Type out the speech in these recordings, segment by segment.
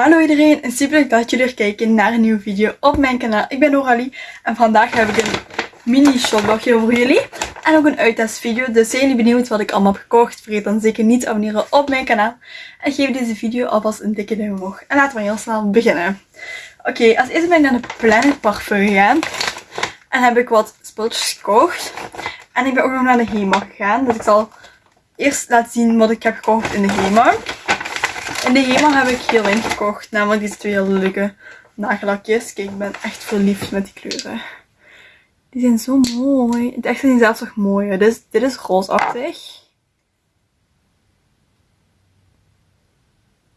Hallo iedereen en super leuk dat jullie weer kijken naar een nieuwe video op mijn kanaal. Ik ben Noralie en vandaag heb ik een mini shoplogje voor jullie. En ook een uittestvideo. Dus zijn jullie benieuwd wat ik allemaal heb gekocht? Vergeet dan zeker niet te abonneren op mijn kanaal. En geef deze video alvast een dikke duim omhoog. En laten we heel snel beginnen. Oké, als eerste ben ik naar de Planet Parfum gegaan. En heb ik wat spulletjes gekocht. En ik ben ook nog naar de HEMA gegaan. Dus ik zal eerst laten zien wat ik heb gekocht in de HEMA. In de HEMA heb ik heel gekocht. Namelijk deze twee hele leuke nagellakjes. Kijk, ik ben echt verliefd met die kleuren. Die zijn zo mooi. Het echt zijn zelfs nog mooier. Dit is, dit is roosachtig.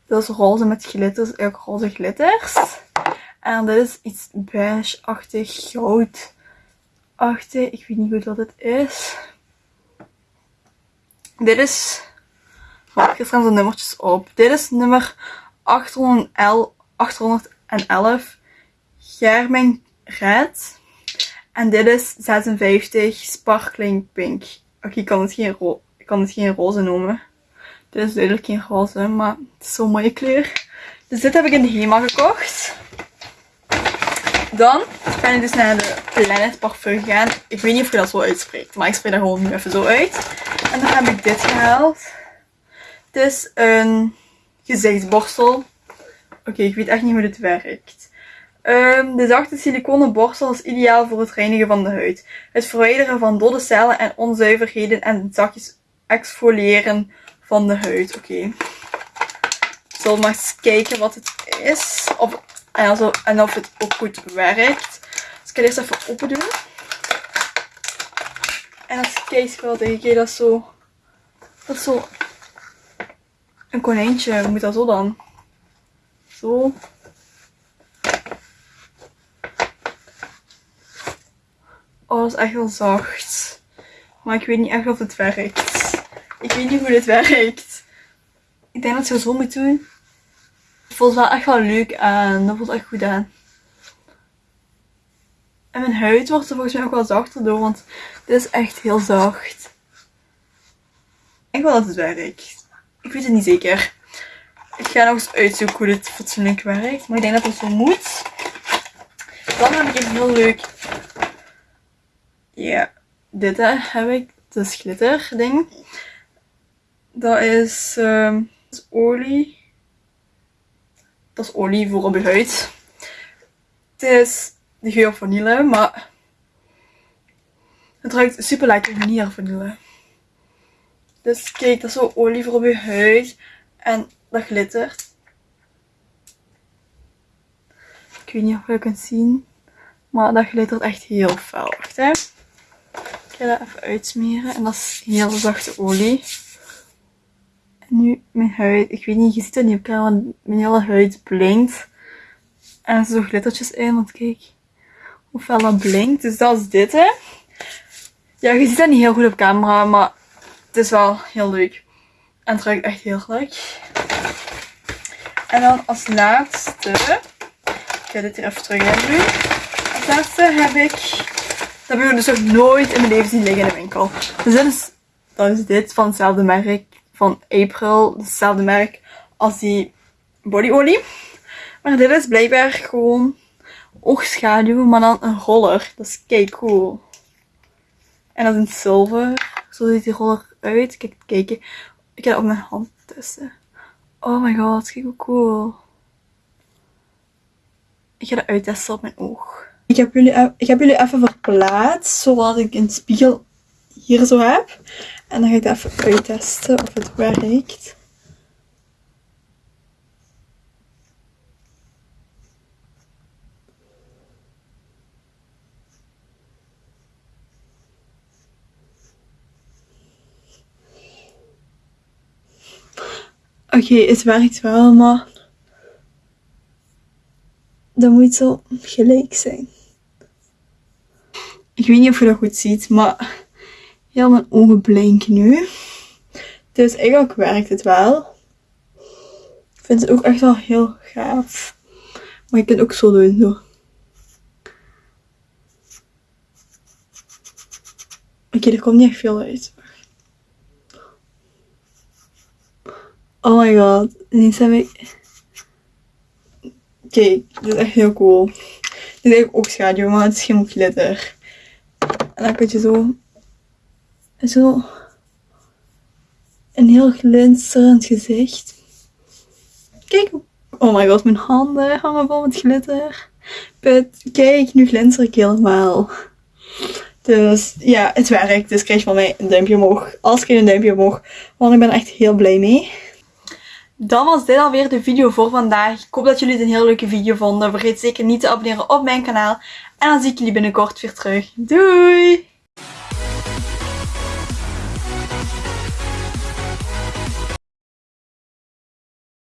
Dit is roze met glitters. Ook roze glitters. En dit is iets beige-achtig, goud-achtig. Ik weet niet goed wat het is. Dit is er staan zo nummertjes op. Dit is nummer 811, 811 Germing Red. En dit is 56 Sparkling Pink. Oké, ik kan het geen, ik kan het geen roze noemen. Dit is duidelijk geen roze, maar het is zo'n mooie kleur. Dus dit heb ik in de HEMA gekocht. Dan ben ik dus naar de Planet Parfum gegaan. Ik weet niet of je dat zo uitspreekt, maar ik spreek dat gewoon nu even zo uit. En dan heb ik dit gehaald. Het is een gezichtsborstel. Oké, ik weet echt niet hoe dit werkt. Um, de zachte siliconen borstel is ideaal voor het reinigen van de huid. Het verwijderen van dode cellen en onzuiverheden en het zachtjes exfoliëren van de huid. Oké. Okay. Ik zal maar eens kijken wat het is. Of, en, of het ook goed werkt. Dus ik ga eerst even open doen. En als je kijkt, wel denk ik dat zo... Dat zo een konijntje. Hoe moet dat zo dan? Zo. Oh, dat is echt wel zacht. Maar ik weet niet echt of het werkt. Ik weet niet hoe dit werkt. Ik denk dat het zo moet doen. Het voelt wel echt wel leuk aan. Dat voelt echt goed aan. En mijn huid wordt er volgens mij ook wel zachter door, want dit is echt heel zacht. Ik wil dat het werkt. Ik weet het niet zeker. Ik ga nog eens uitzoeken hoe dit fatsoenlijk werkt. Maar ik denk dat het zo moet. Dan heb ik een heel leuk... Ja, dit heb ik. Dat is glitter ding. Dat is, uh, dat is olie. Dat is olie voor op je huid. Het is de geur vanille, maar het ruikt super lekker vanille. Dus kijk, dat is zo olie voor op je huid. En dat glittert. Ik weet niet of je kunt zien. Maar dat glittert echt heel fel. Wacht hè. Ik ga dat even uitsmeren. En dat is heel zachte olie. En nu mijn huid. Ik weet niet, je ziet het niet op camera. Want mijn hele huid blinkt. En er zo glittertjes in. Want kijk hoe fel dat blinkt. Dus dat is dit hè. Ja, je ziet dat niet heel goed op camera. Maar het is wel heel leuk. En het ruikt echt heel leuk. En dan als laatste. Ik ga dit hier even terug in doen. Als laatste heb ik. Dat heb ik dus nog nooit in mijn leven zien liggen in de winkel. Dus dit is, dat is dit van hetzelfde merk. Van April. Hetzelfde merk als die bodyolie. Maar dit is blijkbaar gewoon oogschaduw. Maar dan een roller. Dat is kei cool. En dat is in zilver. Zo ziet die roller uit. Kijk, kijken. Ik heb op mijn hand testen. Oh my god, kijk hoe cool. Ik ga dat uittesten op mijn oog. Ik heb jullie, ik heb jullie even verplaatst, zodat ik een spiegel hier zo heb. En dan ga ik dat even uittesten of het werkt. Oké, het werkt wel, maar dat moet zo gelijk zijn. Ik weet niet of je dat goed ziet, maar heel mijn ogen blinken nu. Dus eigenlijk werkt het wel. Ik vind het ook echt wel heel gaaf. Maar je kunt ook zo doen, zo. Oké, er komt niet echt veel uit. Oh my god. Ineens heb ik... Kijk, dit is echt heel cool. Dit is eigenlijk ook schaduw, maar het is geen glitter. En dan kun je zo... Zo... Een heel glinsterend gezicht. Kijk. Oh my god, mijn handen hangen vol met glitter. Kijk, nu glinster ik helemaal. Dus ja, het werkt. Dus krijg van mij een duimpje omhoog. Als een duimpje omhoog. Want ik ben echt heel blij mee. Dan was dit alweer de video voor vandaag. Ik hoop dat jullie het een heel leuke video vonden. Vergeet zeker niet te abonneren op mijn kanaal. En dan zie ik jullie binnenkort weer terug. Doei!